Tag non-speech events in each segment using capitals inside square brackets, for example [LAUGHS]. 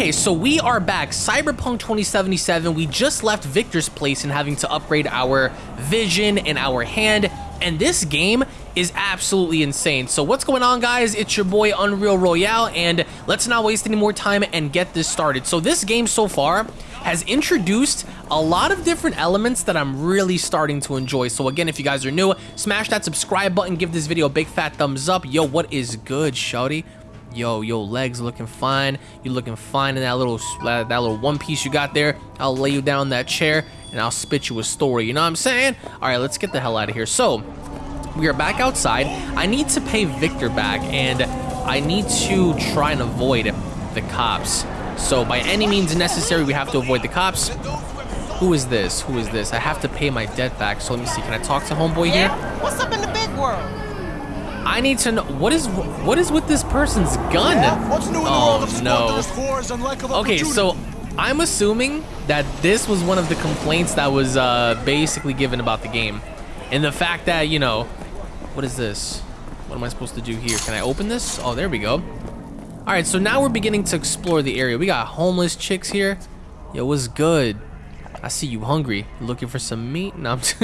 Okay, so we are back. Cyberpunk 2077. We just left Victor's place and having to upgrade our vision and our hand. And this game is absolutely insane. So what's going on, guys? It's your boy Unreal Royale, and let's not waste any more time and get this started. So this game so far has introduced a lot of different elements that I'm really starting to enjoy. So again, if you guys are new, smash that subscribe button, give this video a big fat thumbs up. Yo, what is good, shawty? Yo, yo, legs looking fine. You looking fine in that little that, little one piece you got there. I'll lay you down that chair and I'll spit you a story. You know what I'm saying? All right, let's get the hell out of here. So we are back outside. I need to pay Victor back and I need to try and avoid the cops. So by any means necessary, we have to avoid the cops. Who is this? Who is this? I have to pay my debt back. So let me see. Can I talk to homeboy yeah? here? What's up in the big world? I need to know what is what is with this person's gun? Yeah? What's new in the world of oh no. Okay, so I'm assuming that this was one of the complaints that was uh, basically given about the game, and the fact that you know, what is this? What am I supposed to do here? Can I open this? Oh, there we go. All right, so now we're beginning to explore the area. We got homeless chicks here. Yo, what's good? I see you hungry. Looking for some meat? No, [LAUGHS]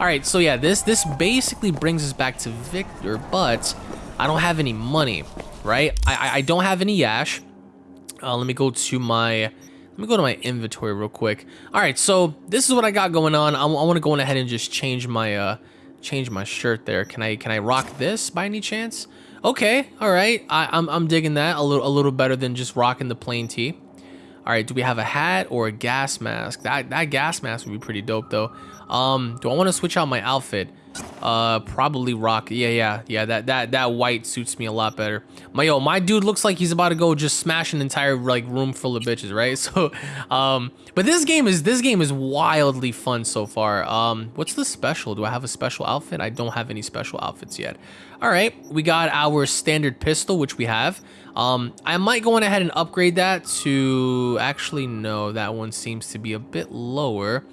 All right, so yeah, this this basically brings us back to Victor, but I don't have any money, right? I, I, don't have any Yash. Uh, let me go to my let me go to my inventory real quick. All right, so this is what I got going on. I, I want to go ahead and just change my uh change my shirt there. Can I can I rock this by any chance? Okay, all right. I, I'm I'm digging that a little a little better than just rocking the plain tee. All right, do we have a hat or a gas mask? That that gas mask would be pretty dope though. Um, do I want to switch out my outfit? Uh, probably rock. Yeah, yeah, yeah. That that that white suits me a lot better. My yo, my dude looks like he's about to go just smash an entire like room full of bitches, right? [LAUGHS] So, um, but this game is this game is wildly fun so far. Um, what's the special? Do I have a special outfit? I don't have any special outfits yet. All right, we got our standard pistol, which we have. Um, I might go on ahead and upgrade that to, actually no, that one seems to be a bit lower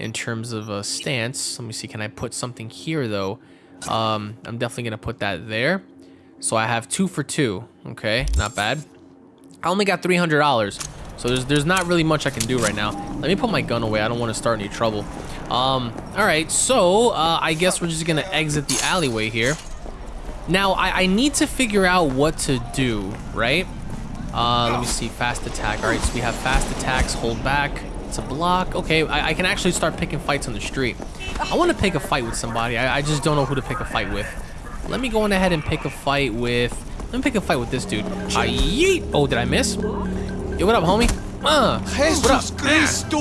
in terms of a stance. Let me see, can I put something here though? Um, I'm definitely gonna put that there. So I have two for two, okay, not bad. I only got $300, so there's, there's not really much I can do right now. Let me put my gun away, I don't wanna start any trouble. Um, all right, so uh, I guess we're just gonna exit the alleyway here. Now, I, I need to figure out what to do, right? Uh, let me see, fast attack. All right, so we have fast attacks, hold back. It's a block. Okay, I, I can actually start picking fights on the street. I want to pick a fight with somebody. I, I just don't know who to pick a fight with. Let me go on ahead and pick a fight with... Let me pick a fight with this dude. Uh, yeet! Oh, did I miss? Yo, what up, homie? Uh, what up? Cristo.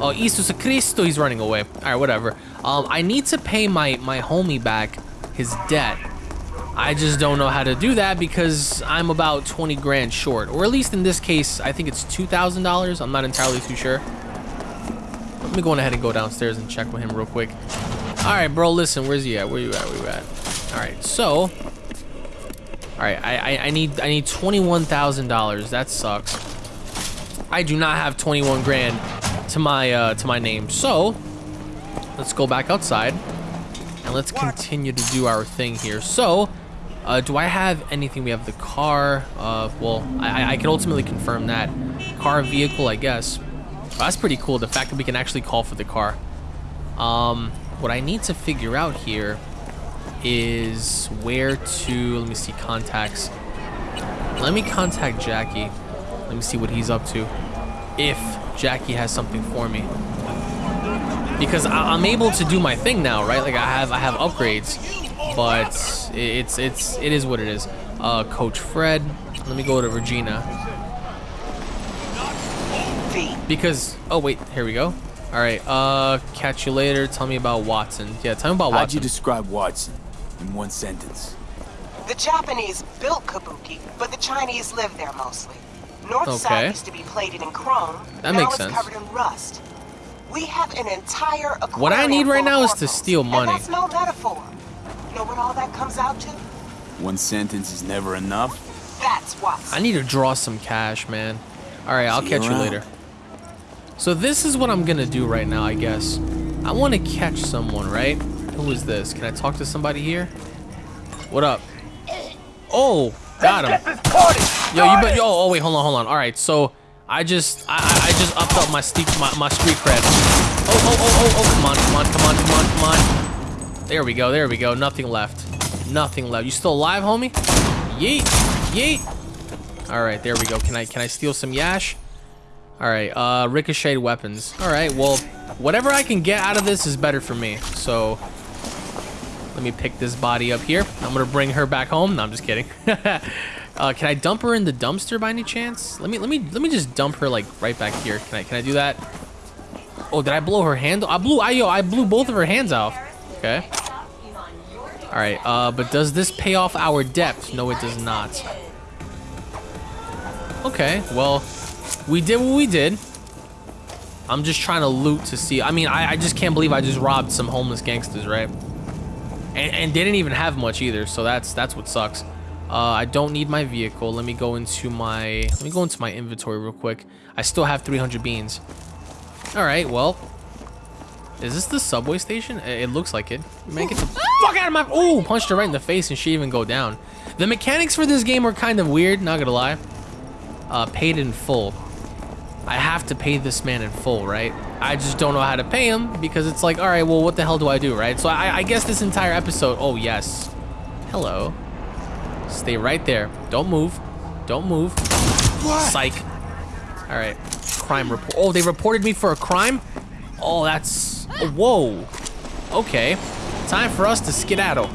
Oh, Jesus Cristo, he's running away. All right, whatever. Um, I need to pay my, my homie back his debt. I just don't know how to do that because I'm about 20 grand short. Or at least in this case, I think it's $2,000. I'm not entirely too sure. Let me go on ahead and go downstairs and check with him real quick. All right, bro, listen, where's he at? Where you at? Where you at? All right, so, all right, I, I, I need I need $21,000. That sucks. I do not have 21 grand to my uh, to my name. So, let's go back outside and let's continue to do our thing here. So, uh, do I have anything? We have the car. Uh, well, I, I can ultimately confirm that. Car vehicle, I guess. Well, that's pretty cool, the fact that we can actually call for the car. Um, what I need to figure out here is where to, let me see, contacts. Let me contact Jackie. Let me see what he's up to. If Jackie has something for me. Because I am able to do my thing now, right? Like I have I have upgrades but it's it's it is what it is. Uh, Coach Fred. Let me go to Regina. Because oh wait, here we go. All right. Uh, catch you later. Tell me about Watson. Yeah, tell me about Watson. How'd you describe Watson in one sentence? The Japanese built Kabuki, but the Chinese live there mostly. North okay. side used to be plated in chrome. That now makes it's sense. covered in rust. We have an entire What I need right now is to steal money. And that's no metaphor know what all that comes out to? One sentence is never enough? That's what. I need to draw some cash, man. Alright, I'll catch you, you later. So this is what I'm gonna do right now, I guess. I want to catch someone, right? Who is this? Can I talk to somebody here? What up? Oh, got him. Yo, you but yo. Oh wait, hold on, hold on. All right, so I just I I just upped up my street my, my street cred. Oh oh oh oh oh! Come on, come on, come on, come on, come on. There we go, there we go. Nothing left. Nothing left. You still alive, homie? Yeet, yeet. All right, there we go. Can I can I steal some yash? All right, uh, ricocheted weapons. All right, well, whatever I can get out of this is better for me. So let me pick this body up here. I'm gonna bring her back home. No, I'm just kidding. [LAUGHS] uh, can I dump her in the dumpster by any chance? Let me let me let me just dump her like right back here. Can I can I do that? Oh, did I blow her hand? I blew I yo I blew both of her hands off. Okay. All right. Uh, but does this pay off our debt? No, it does not. Okay. Well, we did what we did. I'm just trying to loot to see. I mean, I, I just can't believe I just robbed some homeless gangsters, right? And, and didn't even have much either, so that's that's what sucks. Uh, I don't need my vehicle. Let me go into my let me go into my inventory real quick. I still have 300 beans. All right, well, is this the subway station? It, looks like it. Make it the fuck out of my. Oh, punched her right in the face and she even go down. The mechanics for this game are kind of weird. Not gonna lie. Uh, paid in full. I have to pay this man in full, right? I just don't know how to pay him because it's like, all right, well, what the hell do I do, right? So I, I guess this entire episode, oh, yes. Hello. Stay right there. Don't move. Don't move. What? Psych. All right. Crime report. Oh, they reported me for a crime? Oh, that's... Oh, whoa. Okay. Time for us to skedaddle.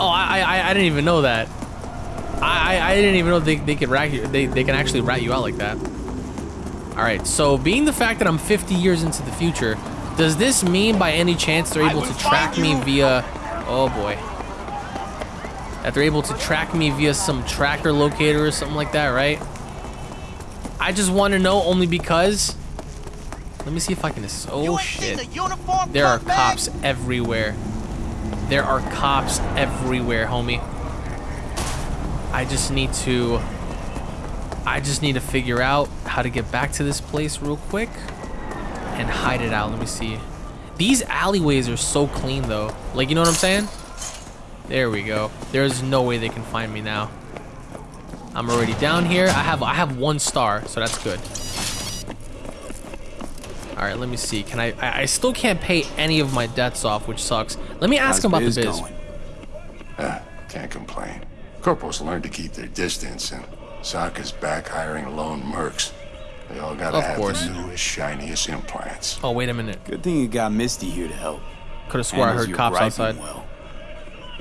Oh, I, I, I didn't even know that. I, I didn't even know they, they could rat you. They, they can actually rat you out like that. All right. So being the fact that I'm 50 years into the future, does this mean by any chance they're able to track me via? Oh boy. That they're able to track me via some tracker locator or something like that, right? I just want to know only because. Let me see if I can. Oh shit! There are cops everywhere. There are cops everywhere, homie. I just need to... I just need to figure out how to get back to this place real quick and hide it out. Let me see. These alleyways are so clean though. Like, you know what I'm saying? There we go. There's no way they can find me now. I'm already down here. I have I have one star, so that's good. All right, let me see. Can I, I? I still can't pay any of my debts off, which sucks. Let me ask How's him about the biz. Going? Uh, can't complain. Corporals learn to keep their distance, and Sokka's back hiring lone mercs. They all gotta of have course. the newest, shiniest implants. Oh, wait a minute. Good thing you got Misty here to help. Could have swore I heard cops outside. Well.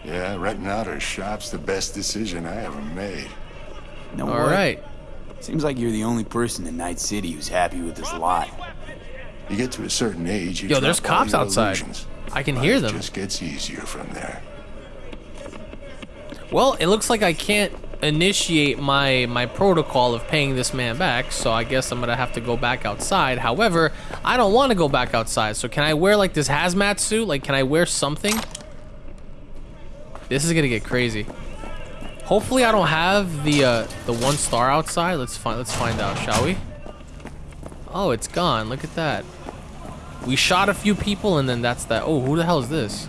Yeah, renting out her shop's the best decision I ever made. No All right. Seems like you're the only person in Night City who's happy with this lot. You get to a certain age, Yo, there's cops outside. Illusions. I can hear them. It just gets easier from there. Well, it looks like I can't initiate my my protocol of paying this man back, so I guess I'm gonna have to go back outside. However, I don't want to go back outside, so can I wear like this hazmat suit? Like, can I wear something? This is gonna get crazy. Hopefully, I don't have the uh, the one star outside. Let's find let's find out, shall we? Oh, it's gone. Look at that. We shot a few people, and then that's that. Oh, who the hell is this?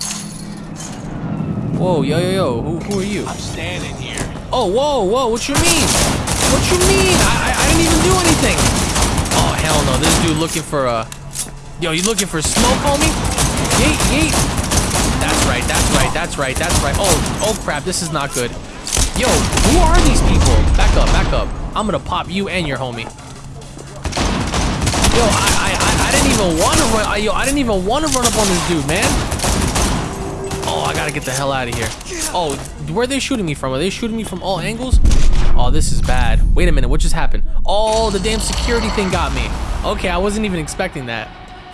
Whoa, yo, yo, yo, who, who are you? I'm standing here. Oh, whoa, whoa, what you mean? What you mean? I, I, I didn't even do anything. Oh, hell no, this dude looking for a... Yo, you looking for smoke, homie? Yeet, yeet. That's right, that's right, that's right, that's right. Oh, oh crap, this is not good. Yo, who are these people? Back up, back up. I'm gonna pop you and your homie. Yo, I, even want to run. I, yo, I didn't even want to run up on this dude, man. Oh, I gotta get the hell out of here. Oh, where are they shooting me from? Are they shooting me from all angles? Oh, this is bad. Wait a minute, what just happened? Oh, the damn security thing got me. Okay, I wasn't even expecting that.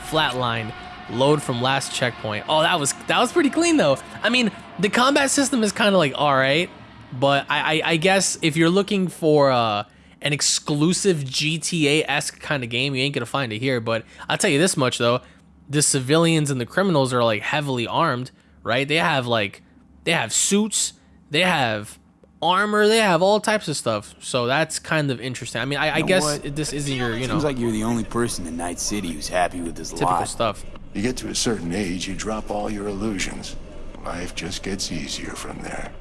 Flatline. Load from last checkpoint. Oh, that was that was pretty clean though. I mean, the combat system is kind of like all right, but I, I, I guess if you're looking for uh, an exclusive GTA-esque kind of game, you ain't gonna find it here. But I'll tell you this much though: the civilians and the criminals are like heavily armed right? They have like they have suits, they have armor, they have all types of stuff. So that's kind of interesting. I mean, I, I guess what? this isn't your, you know. Seems like you're the only person in Night City who's happy with this typical lot. stuff. You get to a certain age, you drop all your illusions. Life just gets easier from there.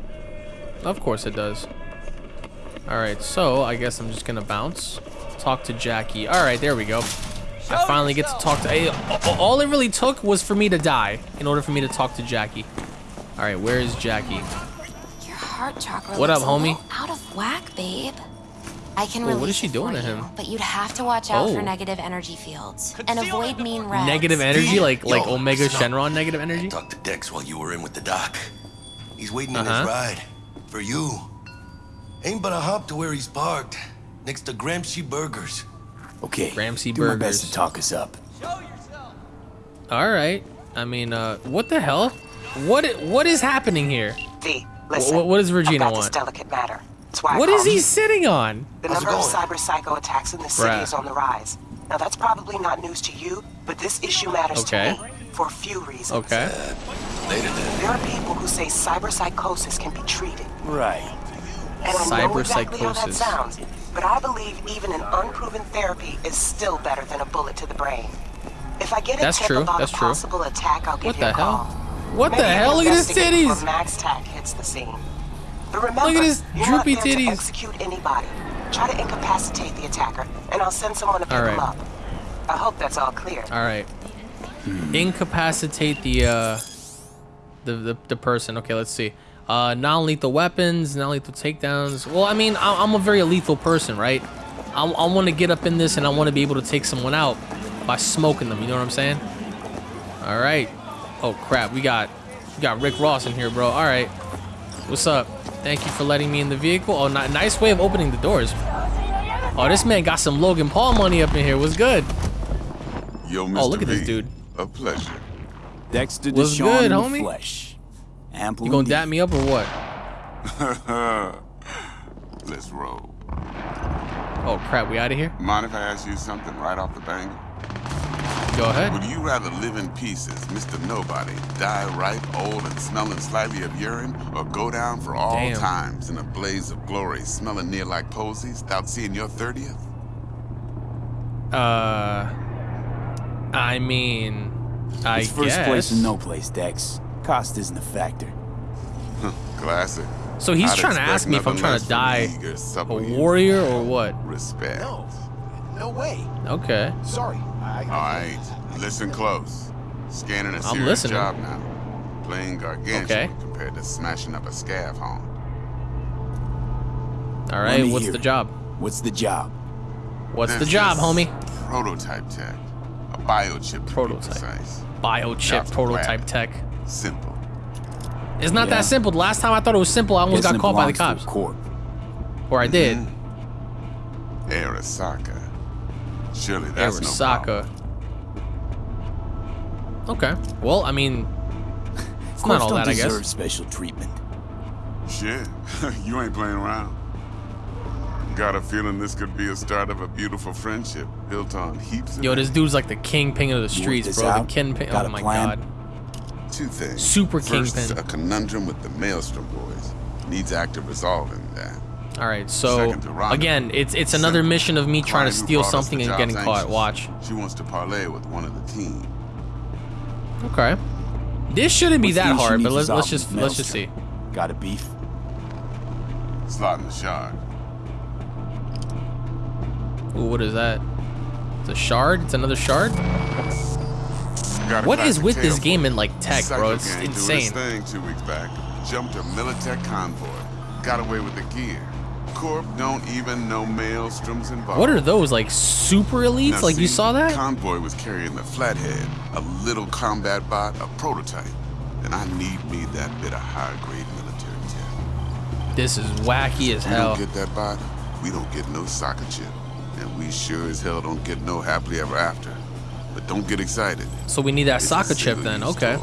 Of course it does. All right, so I guess I'm just gonna bounce. Talk to Jackie. All right, there we go. I finally get to talk to. Hey, all it really took was for me to die in order for me to talk to Jackie. All right, where is Jackie? Your heart chakra what up, homie? Out of whack, babe. I can Wait, what is she doing to him? You, but you'd have to watch out oh. for negative energy fields and avoid mean reds. Negative energy, like Yo, like Omega stop. Shenron negative energy. Talk to Dex while you were in with the doc. He's waiting uh -huh. in his uh-huh. ride for you. Ain't but a hop to where he's parked, next to Gramsci Burgers. Okay, Gramsci do Burgers. my best to talk us up. Show yourself. All right. I mean, uh, what the hell? What what is happening here? V, listen. What, what does Regina about want? This delicate matter. That's why what is he sitting on? The number of cyber psycho attacks in the city Bruh. is on the rise. Now that's probably not news to you, but this issue matters okay. to me for a few reasons. Okay. Uh, later then. There are people who say cyber psychosis can be treated. Right. And I know exactly how that sounds, but I believe even an unproven therapy is still better than a bullet to the brain. If I get a That's tip true. about That's a true. possible attack, I'll give what you the a hell? call. What Maybe the hell? Look at his titties. MaxTac hits the scene. But remember, Look at his you're droopy not there titties. To execute anybody. Try to incapacitate the attacker, and I'll send someone to pick right. him up. I hope that's all clear. All right. Incapacitate the uh, the the, the person. Okay, let's see. Uh, non-lethal weapons, non-lethal takedowns. Well, I mean, I'm a very lethal person, right? I, I want to get up in this and I want to be able to take someone out by smoking them. You know what I'm saying? All right. Oh crap, we got we got Rick Ross in here, bro. All right. What's up? Thank you for letting me in the vehicle. Oh, nice way of opening the doors. Oh, this man got some Logan Paul money up in here. What's good? Yo, Mr. Oh, look at v, this dude. A pleasure. Dexter What's DeShawn good, in homie? the flesh. Ample You gonna dap me up or what? [LAUGHS] Let's roll. Oh crap, we out of here? Mind if I ask you something right off the bang? Go ahead. Would you rather live in pieces, Mr. Nobody, die ripe, old, and smelling slightly of urine, or go down for all Damn. times in a blaze of glory, smelling near like posies, without seeing your 30th? Uh, I mean, I It's first guess. place and no place, Dex. Cost isn't a factor. Classic. So he's I'd trying to ask me if I'm trying to die a warrior or what? Respect. No. No way. Okay. Sorry. I, All right, listen close. Scanning a I'm serious listening. job now. Playing gargantuan Okay. compared to smashing up a scav home. All Let right. me What's hear the job? What's the job? What's the job, homie? Prototype tech. A biochip Prototype. precise. Biochip prototype tech. Simple. It's not Yeah. that simple. The last time I thought it was simple, I almost Guessing got it caught by the cops. a Corp. Or I did. Mm-hmm. Arasaka. Surely that's no Arasaka. problem. Okay. Well, I mean, [LAUGHS] it's not all don't that, I deserve guess. special treatment. Shit, [LAUGHS] you ain't playing around. Got a feeling this could be a start of a beautiful friendship built on heaps of Yo, this dude's like the kingpin of the streets, bro. out? The kingpin. Got Oh a my plan? god. Two things. Super First, kingpin. a conundrum with the Maelstrom boys. Needs active resolving that. All right. So Second again, it's it's another Simple. mission of me trying to steal something and getting job's caught. Watch. She wants to parlay with one of the team. Okay. This shouldn't be What's that hard, but let's let's just with let's just see. Got a beef? Slot in the shard. Ooh, what is that? It's a shard. It's another shard. What is with this game in like tech, bro? It's insane. Thing two weeks back. Jumped a Militech convoy. Got away with the gear. Corp don't even know Maelstroms involved. What are those like super elites? Now, like you saw that? Convoy was carrying the Flathead, a little combat bot, a prototype. And I need me that bit of high-grade military tech. This is wacky as We hell. don't get that bot, we don't get no soccer chip. And we sure as hell don't get no happily ever after. But don't get excited. So we need that It's soccer chip then. Okay.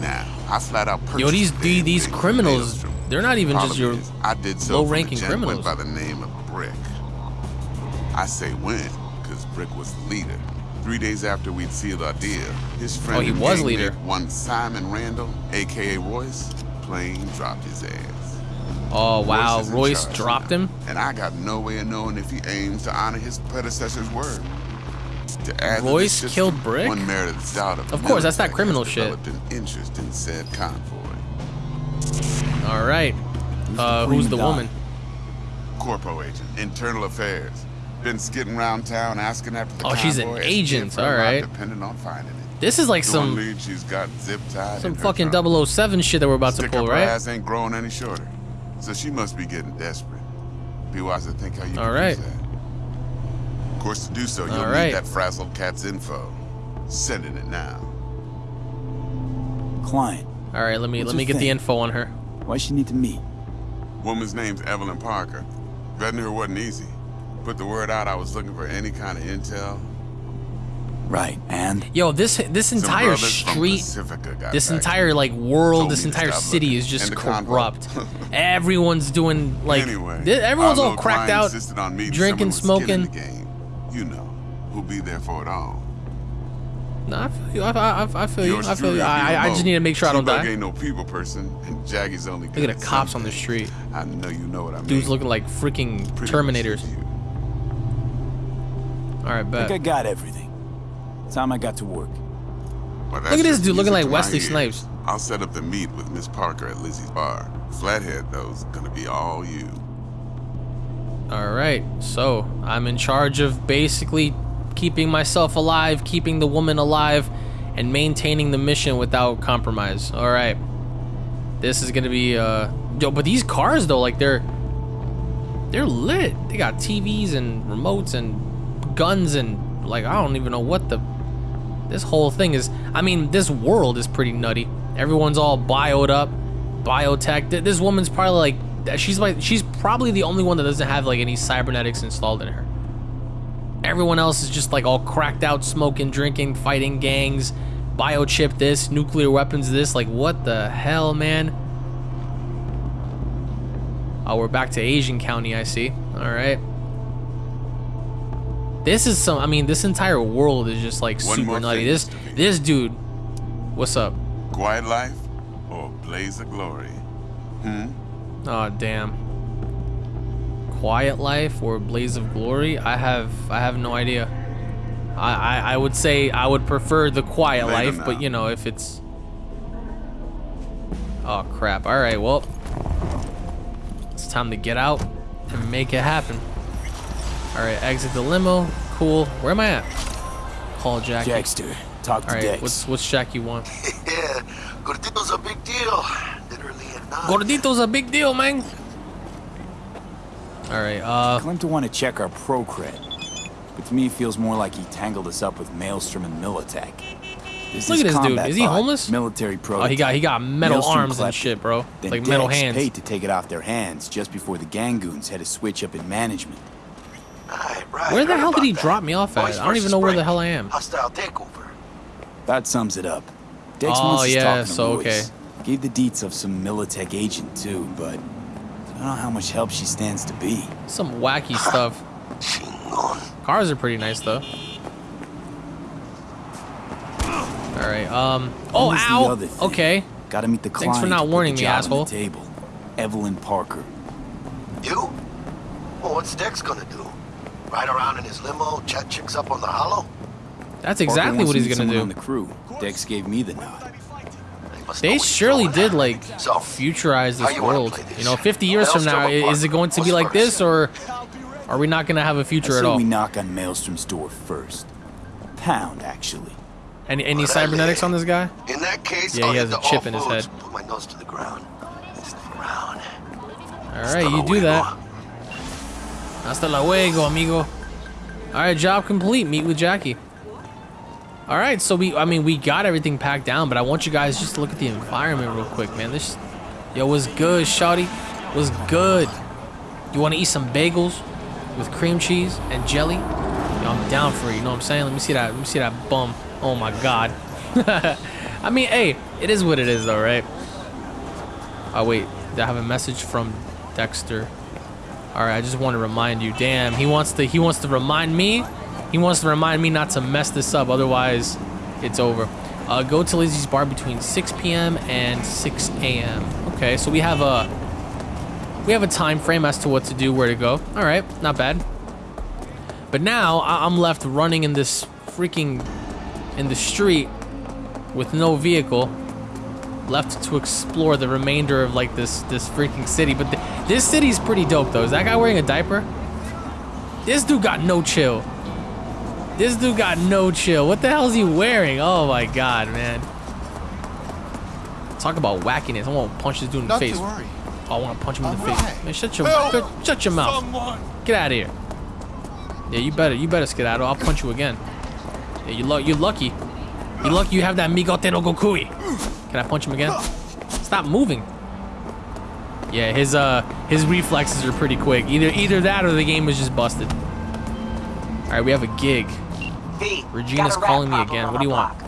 Now, I flat out Yo, these the these, these criminals, they're not even just your I did so low-ranking for the gent criminals. went by the name of Brick. I say when, because Brick was the leader. Three days after we'd sealed our deal, his oh, friend Oh, he was leader. one Simon Randall, aka Royce, plain dropped his ass. Oh wow, in Royce dropped now, him. And I got no way of knowing if he aims to honor his predecessor's word. To add to Royce system, killed Brick? One merited doubt of Of course, that's not criminal shit. developed an interest in said convoy. All right. Uh, the who's the prima woman? Corpo agent, internal affairs. Been skidding around town asking after the Oh, she's an agent. All right. Depending on finding it. This is like The some one lead she's got zip tied some fucking trunk. 007 shit that we're about to pull, up her right? ass ain't growing any shorter. So she must be getting desperate. Be wise to think how you All can right. use that. Of course, to do so, you'll All need that frazzled cat's info. Sending it now. Client. All right, let me What's let me her get the info on her. Why she need to meet? Woman's name's Evelyn Parker. Vetting her wasn't easy. Put the word out I was looking for any kind of intel. Right, and? Yo, this this entire street, this entire like world, this entire city looking. is just And the convo. corrupt. [LAUGHS] Everyone's doing like anyway, th- everyone's all cracked out, on drinking, someone with skin smoking. The game. You know, who'll be there for it all. Nah, I feel you. I, I, I feel you. I feel you. I, I just need to make sure I don't T-Bug die. ain't no people person, and Jackie's only Look at the cops on the street. I know you know what I mean. Dudes looking like freaking Pretty Terminators. much you. All right, I bet. think I got everything. Time I got to work. But Look at this dude looking music like Wesley. Snipes. I'll set up the meet with Miss Parker at Lizzie's bar. Flathead, though's gonna be all you. All right, so I'm in charge of basically keeping myself alive, keeping the woman alive, and maintaining the mission without compromise. All right, this is gonna be uh, yo, but these cars though, like they're they're lit. They got TVs and remotes and guns and like I don't even know what the this whole thing is. I mean, this world is pretty nutty. Everyone's all bioed up, biotech. This woman's probably like, she's like, she's probably the only one that doesn't have like any cybernetics installed in her. Everyone else is just like all cracked out, smoking, drinking, fighting gangs, biochip this, nuclear weapons this. Like, what the hell, man? Oh, we're back to Asian County, I see. All right. This is some. I mean, this entire world is just like One super nutty. This this dude, what's up? Quiet life or blaze of glory? Hmm? Oh damn. Quiet life or blaze of glory? I have I have no idea. I I, I would say I would prefer the quiet Later life, now. but you know if it's. Oh crap! All right, well, it's time to get out and make it happen. All right, exit the limo. Cool. Where am I at? Call Jackie. Jackster, talk to All right, Dex. what's what's Jackie want? [LAUGHS] Yeah, Gordito's a big deal. Literally and not. Gordito's a big deal, man. All right. Uh. Claimed to want to check our pro cred. But to me, it feels more like he tangled us up with Maelstrom and Militech. There's Look at this dude. Is he homeless? Military pro. Oh, he got he got metal Maelstrom arms and shit, bro. Then like metal Dex hands. paid to take it off their hands just before the Gangoons had a switch up in management. Right, right. Where the hell did he that. drop me off at? Boys I don't even versus know where the hell I am. Hostile takeover. That sums it up. Dex Oh, yeah, talking to so, Royce. okay. Gave the deets of some Militech agent too, but I don't know how much help she stands to be. Some wacky stuff. Cars are pretty nice though. All right. Um. Oh, Then there's the ow. Okay. Gotta meet the client. Thanks for not warning me, job asshole. The table. Evelyn Parker. You? Well, what's Dex gonna do? Ride around in his limo, chat chicks up on the holo? That's exactly what he's gonna do. On the crew. Dex gave me the nod. Must They surely did like So, futurize this you world. this? You know, 50 years from now, Maelstrom or i- is it going to be Parker? like this, or are we not gonna have a future at all? we knock on Maelstrom's door first. Pound, actually. Any any What cybernetics on this guy? In that case, Yeah, he has a chip in his head. Put my nose to the ground. It's the ground. All right, you do that. Hasta luego, amigo. All right, job complete. Meet with Jackie. All right, so we, I mean, we got everything packed down, but I want you guys just to look at the environment real quick, man. This, yo, was good, shawty? Was good. You want to eat some bagels with cream cheese and jelly? Yo, I'm down for it. You know what I'm saying? Let me see that. Let me see that bum. Oh my god. [LAUGHS] I mean, hey, it is what it is, though, right? Oh wait, I have a message from Dexter? All right, I just want to remind you. Damn, he wants to. He wants to remind me. He wants to remind me not to mess this up. Otherwise, it's over. Uh, go to Lizzie's bar between 6 p.m. and 6 a.m. Okay, so we have a we have a time frame as to what to do, where to go. All right, not bad. But now I'm left running in this freaking in the street with no vehicle left to explore the remainder of like this this freaking city but the, This city's pretty dope, though. Is that guy wearing a diaper? This dude got no chill. This dude got no chill. What the hell is he wearing? Oh my god, man. Talk about wackiness. I want to punch this dude in Not the face. Oh, I want to punch him in the All face. right. Man, shut your Help shut your mouth. Someone. Get out of here. Yeah, you better you better skedaddle. I'll punch you again. Yeah, you lu you're lucky. You lucky you have that Migote no Gokui. Can I punch him again? Stop moving. Yeah, his uh his reflexes are pretty quick. Either either that or the game was just busted. All right, we have a gig. V, Regina's calling me again. What do you the want?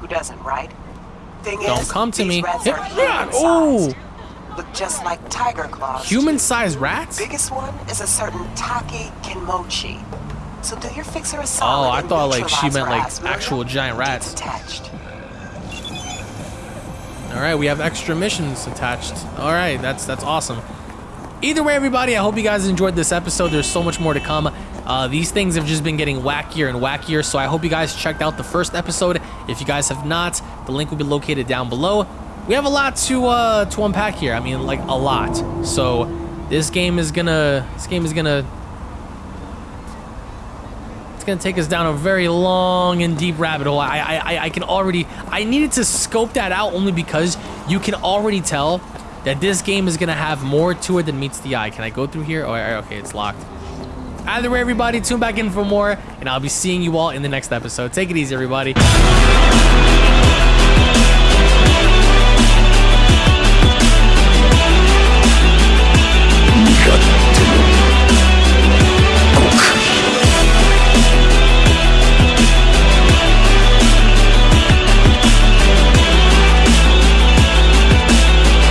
Who doesn't, right? Thing Don't is, come to me. rats Hit rat. human-sized. Ooh. Look just like Tyger Claws. Human-sized rats? Biggest one is a certain Taki Kinmochi. So do your fixer a solid Oh, solid I thought like she meant like ass, will ya? actual giant rats. Detached. All right, we have extra missions attached. All right, that's that's awesome. Either way, everybody, I hope you guys enjoyed this episode. There's so much more to come. Uh, these things have just been getting wackier and wackier, so I hope you guys checked out the first episode. If you guys have not, the link will be located down below. We have a lot to uh, to unpack here. I mean, like a lot. So this game is gonna this game is gonna it's gonna take us down a very long and deep rabbit hole. I, I, I can already, I needed to scope that out only because you can already tell that this game is gonna have more to it than meets the eye. Can I go through here? Oh, okay, it's locked. Either way, everybody, tune back in for more, and I'll be seeing you all in the next episode. Take it easy, everybody.